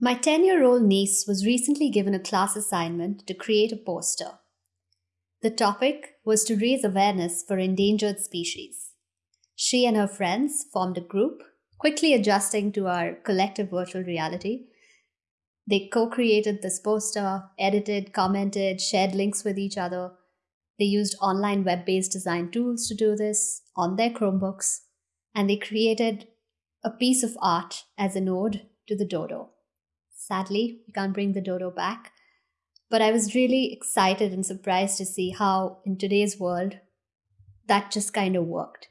My 10 year old niece was recently given a class assignment to create a poster. The topic was to raise awareness for endangered species. She and her friends formed a group, quickly adjusting to our collective virtual reality. They co created this poster, edited, commented, shared links with each other. They used online web based design tools to do this on their Chromebooks, and they created a piece of art as an ode to the dodo. Sadly, we can't bring the dodo back. But I was really excited and surprised to see how, in today's world, that just kind of worked.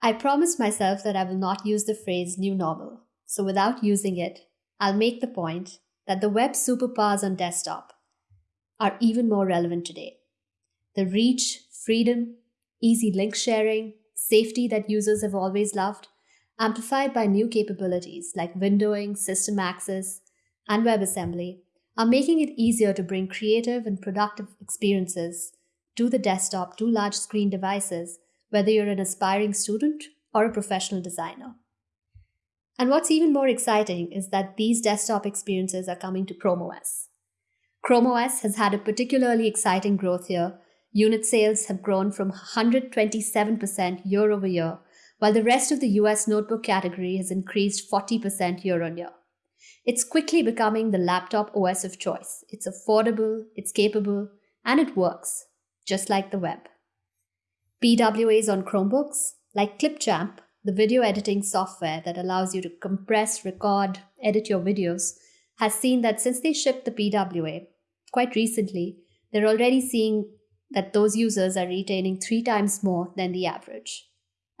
I promised myself that I will not use the phrase new normal. So without using it, I'll make the point that the web superpowers on desktop are even more relevant today. The reach, freedom, easy link sharing, safety that users have always loved, amplified by new capabilities like windowing, system access, and WebAssembly, are making it easier to bring creative and productive experiences to the desktop to large screen devices, whether you're an aspiring student or a professional designer. And what's even more exciting is that these desktop experiences are coming to Chrome OS. Chrome OS has had a particularly exciting growth year. Unit sales have grown from 127% year over year, while the rest of the US notebook category has increased 40% year on year. It's quickly becoming the laptop OS of choice. It's affordable, it's capable, and it works, just like the web. PWAs on Chromebooks, like Clipchamp, the video editing software that allows you to compress, record, edit your videos, has seen that since they shipped the PWA quite recently, they're already seeing that those users are retaining three times more than the average.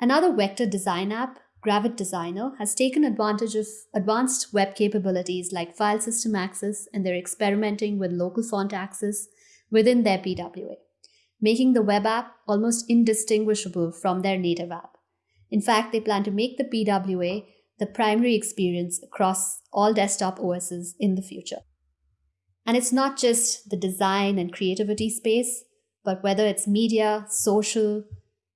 Another vector design app Gravit Designer has taken advantage of advanced web capabilities like file system access and they're experimenting with local font access within their PWA, making the web app almost indistinguishable from their native app. In fact, they plan to make the PWA the primary experience across all desktop OSs in the future. And it's not just the design and creativity space, but whether it's media, social,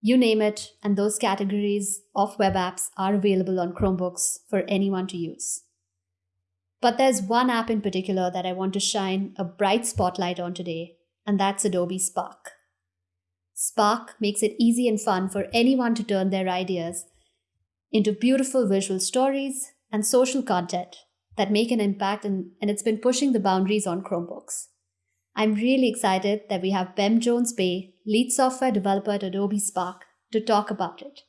you name it, and those categories of web apps are available on Chromebooks for anyone to use. But there's one app in particular that I want to shine a bright spotlight on today, and that's Adobe Spark. Spark makes it easy and fun for anyone to turn their ideas into beautiful visual stories and social content that make an impact, and, and it's been pushing the boundaries on Chromebooks. I'm really excited that we have Bem Jones Bey, lead software developer at Adobe Spark, to talk about it.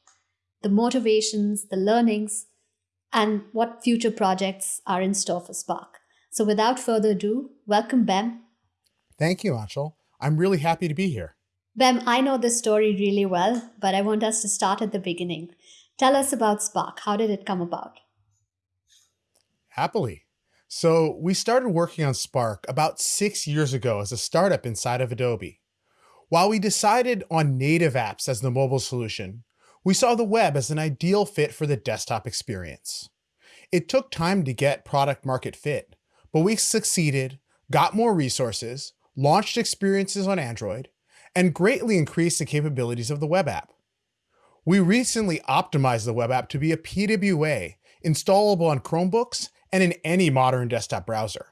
The motivations, the learnings, and what future projects are in store for Spark. So without further ado, welcome Bem. Thank you, Anshul. I'm really happy to be here. Bem, I know this story really well, but I want us to start at the beginning. Tell us about Spark. How did it come about? Happily. So we started working on Spark about six years ago as a startup inside of Adobe. While we decided on native apps as the mobile solution, we saw the web as an ideal fit for the desktop experience. It took time to get product market fit, but we succeeded, got more resources, launched experiences on Android, and greatly increased the capabilities of the web app. We recently optimized the web app to be a PWA, installable on Chromebooks and in any modern desktop browser.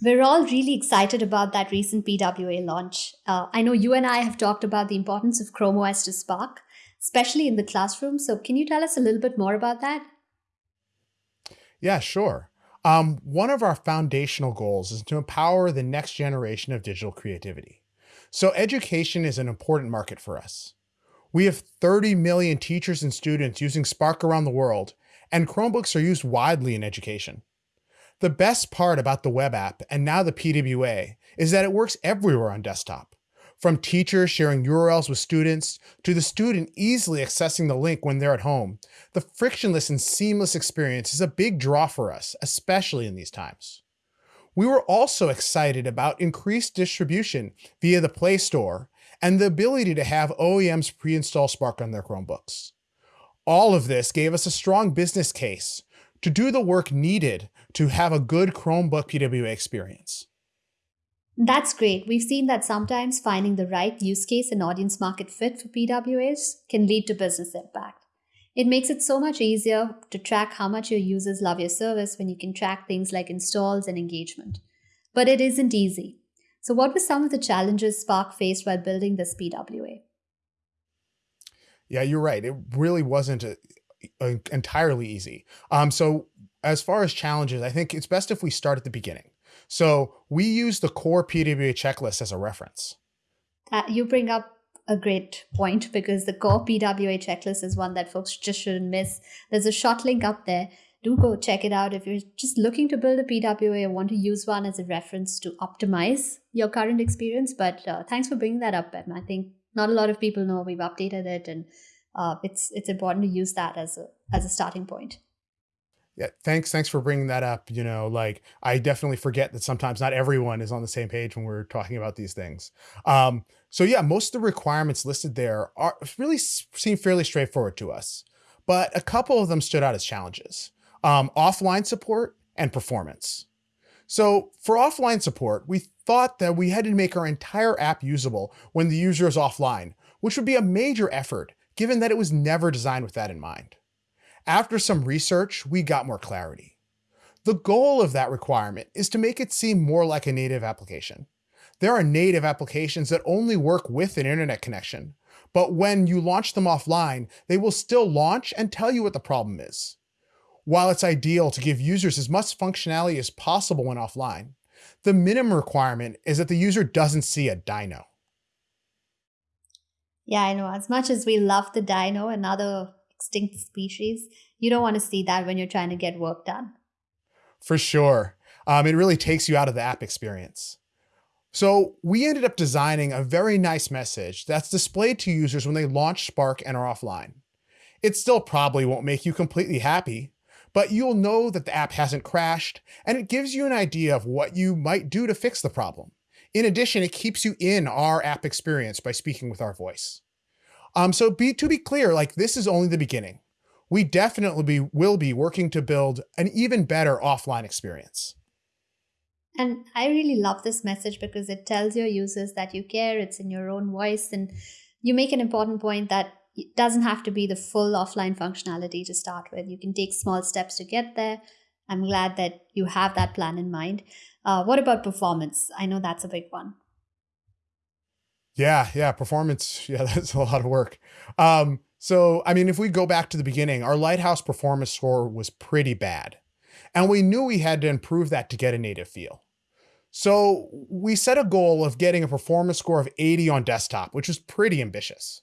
We're all really excited about that recent PWA launch. Uh, I know you and I have talked about the importance of Chrome OS to Spark, especially in the classroom. So, can you tell us a little bit more about that? Yeah, sure. Um, one of our foundational goals is to empower the next generation of digital creativity. So, education is an important market for us. We have 30 million teachers and students using Spark around the world, and Chromebooks are used widely in education. The best part about the web app, and now the PWA, is that it works everywhere on desktop. From teachers sharing URLs with students, to the student easily accessing the link when they're at home, the frictionless and seamless experience is a big draw for us, especially in these times. We were also excited about increased distribution via the Play Store and the ability to have OEMs pre-install Spark on their Chromebooks. All of this gave us a strong business case to do the work needed to have a good Chromebook PWA experience. That's great. We've seen that sometimes finding the right use case and audience market fit for PWAs can lead to business impact. It makes it so much easier to track how much your users love your service when you can track things like installs and engagement. But it isn't easy. So, what were some of the challenges Spark faced while building this PWA? Yeah, you're right. It really wasn't a, a, entirely easy. Um, so, as far as challenges, I think it's best if we start at the beginning. So, we use the core PWA checklist as a reference. Uh, you bring up a great point because the core PWA checklist is one that folks just shouldn't miss. There's a short link up there do go check it out if you're just looking to build a PWA or want to use one as a reference to optimize your current experience. But uh, thanks for bringing that up, Bem. I think not a lot of people know we've updated it, and uh, it's it's important to use that as a as a starting point. Yeah, thanks. Thanks for bringing that up. You know, like I definitely forget that sometimes not everyone is on the same page when we're talking about these things. Um, so yeah, most of the requirements listed there are really seem fairly straightforward to us, but a couple of them stood out as challenges um, offline support and performance. So for offline support, we thought that we had to make our entire app usable when the user is offline, which would be a major effort given that it was never designed with that in mind. After some research, we got more clarity. The goal of that requirement is to make it seem more like a native application. There are native applications that only work with an internet connection, but when you launch them offline, they will still launch and tell you what the problem is. While it's ideal to give users as much functionality as possible when offline, the minimum requirement is that the user doesn't see a dino. Yeah, I know. As much as we love the dino and other extinct species, you don't want to see that when you're trying to get work done. For sure. Um, it really takes you out of the app experience. So we ended up designing a very nice message that's displayed to users when they launch Spark and are offline. It still probably won't make you completely happy, but you'll know that the app hasn't crashed, and it gives you an idea of what you might do to fix the problem. In addition, it keeps you in our app experience by speaking with our voice. Um, so be, to be clear, like this is only the beginning. We definitely be, will be working to build an even better offline experience. And I really love this message because it tells your users that you care, it's in your own voice, and you make an important point that it doesn't have to be the full offline functionality to start with. You can take small steps to get there. I'm glad that you have that plan in mind. Uh, what about performance? I know that's a big one. Yeah, yeah, performance. Yeah, that's a lot of work. Um, so, I mean, if we go back to the beginning, our Lighthouse performance score was pretty bad. And we knew we had to improve that to get a native feel. So we set a goal of getting a performance score of 80 on desktop, which was pretty ambitious.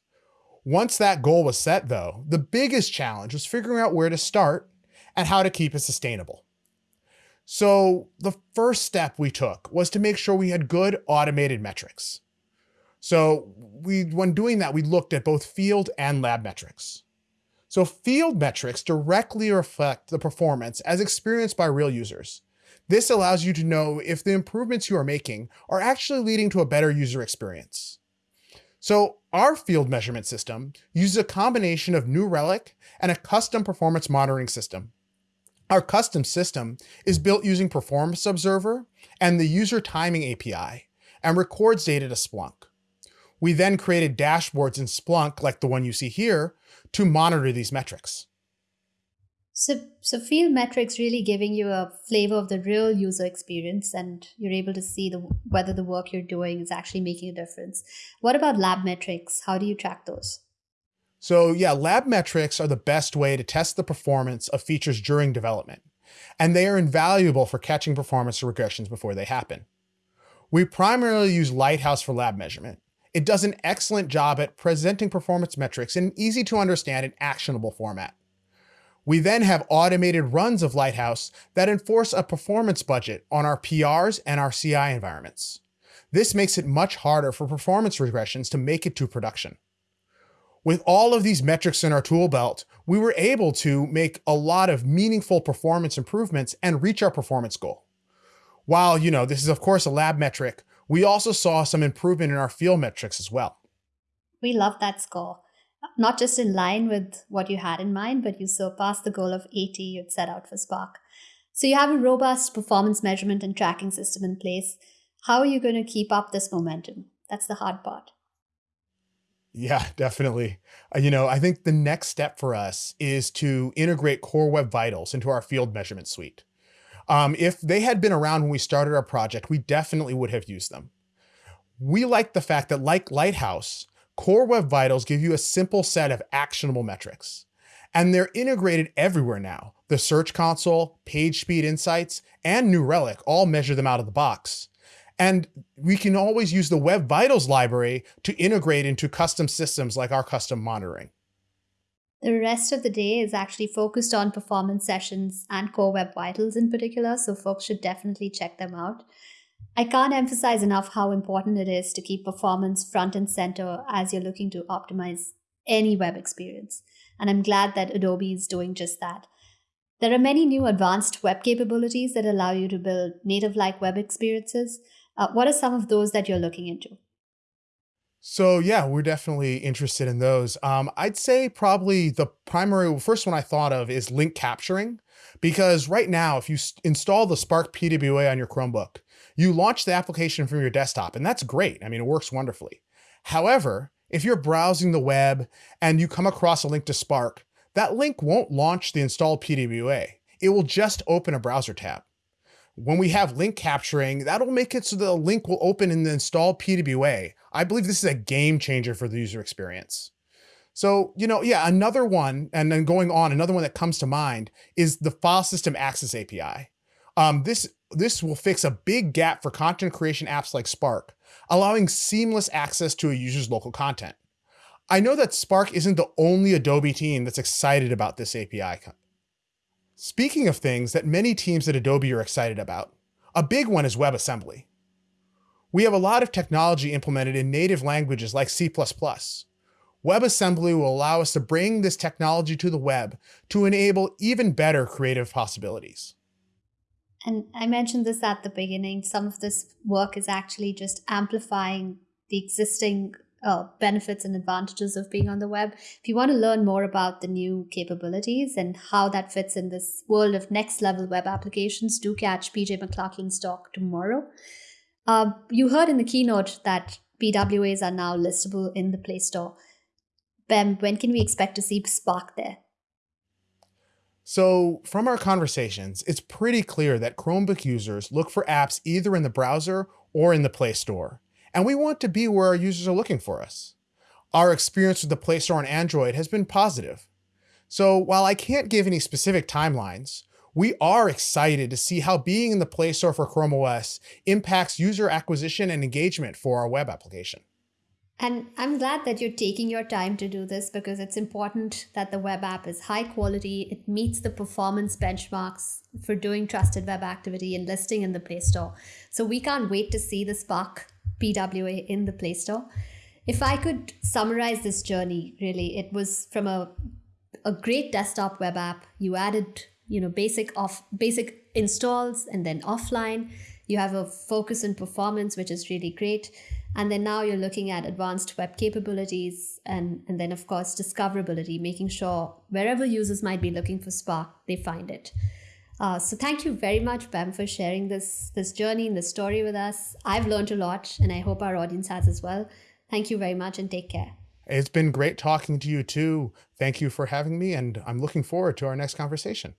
Once that goal was set, though, the biggest challenge was figuring out where to start and how to keep it sustainable. So the first step we took was to make sure we had good automated metrics. So we, when doing that, we looked at both field and lab metrics. So field metrics directly reflect the performance as experienced by real users. This allows you to know if the improvements you are making are actually leading to a better user experience. So our field measurement system uses a combination of New Relic and a custom performance monitoring system. Our custom system is built using Performance Observer and the User Timing API and records data to Splunk. We then created dashboards in Splunk, like the one you see here, to monitor these metrics. So, so field metrics really giving you a flavor of the real user experience, and you're able to see the whether the work you're doing is actually making a difference. What about lab metrics? How do you track those? So yeah, lab metrics are the best way to test the performance of features during development, and they are invaluable for catching performance regressions before they happen. We primarily use Lighthouse for lab measurement. It does an excellent job at presenting performance metrics in an easy to understand and actionable format. We then have automated runs of Lighthouse that enforce a performance budget on our PRs and our CI environments. This makes it much harder for performance regressions to make it to production. With all of these metrics in our tool belt, we were able to make a lot of meaningful performance improvements and reach our performance goal. While, you know, this is of course a lab metric, we also saw some improvement in our field metrics as well. We love that score not just in line with what you had in mind, but you surpassed the goal of 80 you'd set out for Spark. So you have a robust performance measurement and tracking system in place. How are you going to keep up this momentum? That's the hard part. Yeah, definitely. Uh, you know, I think the next step for us is to integrate Core Web Vitals into our field measurement suite. Um, if they had been around when we started our project, we definitely would have used them. We like the fact that like Lighthouse, Core Web Vitals give you a simple set of actionable metrics. And they're integrated everywhere now. The Search Console, Page Speed Insights, and New Relic all measure them out of the box. And we can always use the Web Vitals library to integrate into custom systems like our custom monitoring. The rest of the day is actually focused on performance sessions and Core Web Vitals in particular, so folks should definitely check them out. I can't emphasize enough how important it is to keep performance front and center as you're looking to optimize any web experience. And I'm glad that Adobe is doing just that. There are many new advanced web capabilities that allow you to build native like web experiences. Uh, what are some of those that you're looking into? So yeah, we're definitely interested in those. Um, I'd say probably the primary first one I thought of is link capturing, because right now, if you install the Spark PWA on your Chromebook, you launch the application from your desktop, and that's great. I mean, it works wonderfully. However, if you're browsing the web and you come across a link to Spark, that link won't launch the installed PWA. It will just open a browser tab. When we have link capturing, that'll make it so the link will open in the installed PWA. I believe this is a game changer for the user experience. So, you know, yeah, another one, and then going on, another one that comes to mind is the File System Access API. Um, this, this will fix a big gap for content creation apps like Spark, allowing seamless access to a user's local content. I know that Spark isn't the only Adobe team that's excited about this API Speaking of things that many teams at Adobe are excited about, a big one is WebAssembly. We have a lot of technology implemented in native languages like C++. WebAssembly will allow us to bring this technology to the web to enable even better creative possibilities. And I mentioned this at the beginning. Some of this work is actually just amplifying the existing uh, benefits and advantages of being on the web. If you want to learn more about the new capabilities and how that fits in this world of next level web applications, do catch PJ McLachlan's talk tomorrow. Uh, you heard in the keynote that PWAs are now listable in the Play Store. Bem, when can we expect to see Spark there? So, from our conversations, it's pretty clear that Chromebook users look for apps either in the browser or in the Play Store and we want to be where our users are looking for us. Our experience with the Play Store on Android has been positive. So while I can't give any specific timelines, we are excited to see how being in the Play Store for Chrome OS impacts user acquisition and engagement for our web application. And I'm glad that you're taking your time to do this because it's important that the web app is high quality. It meets the performance benchmarks for doing trusted web activity and listing in the Play Store. So we can't wait to see the Spark PWA in the Play Store. If I could summarize this journey, really, it was from a a great desktop web app. You added, you know, basic off basic installs and then offline. You have a focus on performance, which is really great. And then now you're looking at advanced web capabilities and, and then of course discoverability, making sure wherever users might be looking for Spark, they find it. Uh, so thank you very much, Bem, for sharing this this journey and this story with us. I've learned a lot, and I hope our audience has as well. Thank you very much, and take care. It's been great talking to you too. Thank you for having me, and I'm looking forward to our next conversation.